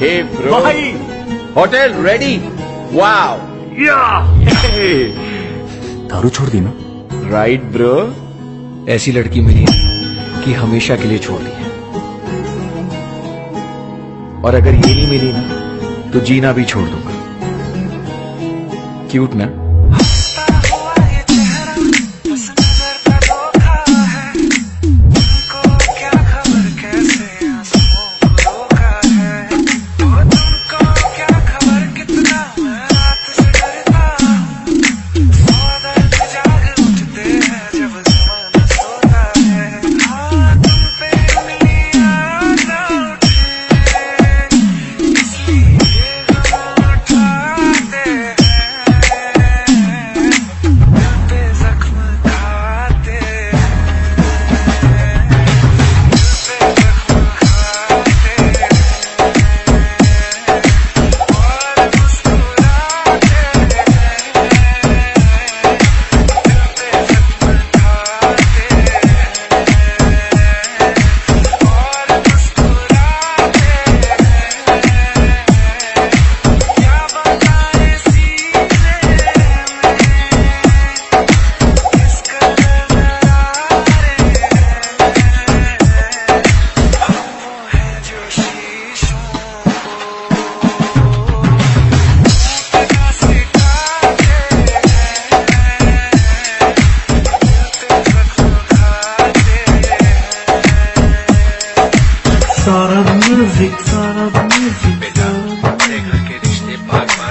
हे bro भाई। Hotel ready Wow. या। दारू छोड़ दी ना। राइट ब्रो ऐसी लड़की मिली है कि हमेशा के लिए छोड़ दी है। और अगर ये नहीं मिली ना तो जीना भी छोड़ दूँगा। क्यूट ना? Bye.